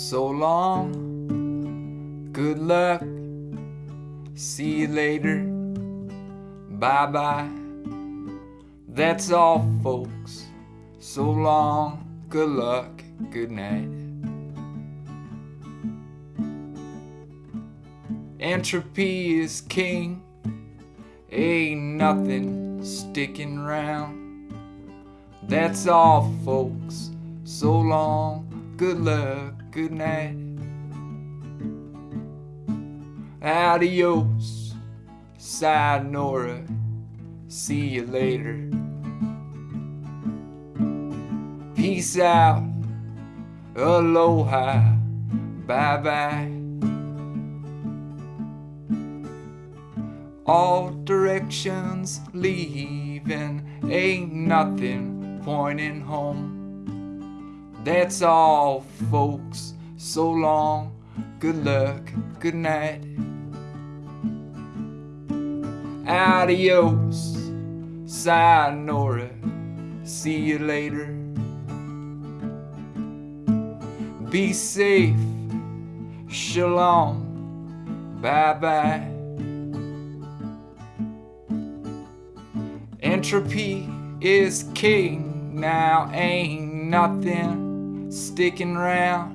So long, good luck, see you later, bye bye. That's all, folks. So long, good luck, good night. Entropy is king, ain't nothing sticking round. That's all, folks. So long, good luck, good night. Adios, sayonara, see you later. Peace out, aloha, bye bye. All directions leaving, ain't nothing pointing home. That's all, folks. So long, good luck, good night. Adios, sayonara, see you later. Be safe, shalom, bye bye. Entropy is king now, ain't nothing sticking round.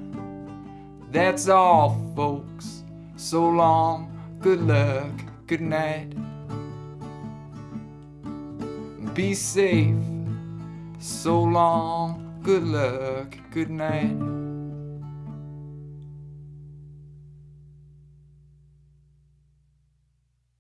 That's all, folks. So long, good luck, good night. Be safe. So long, good luck, good night.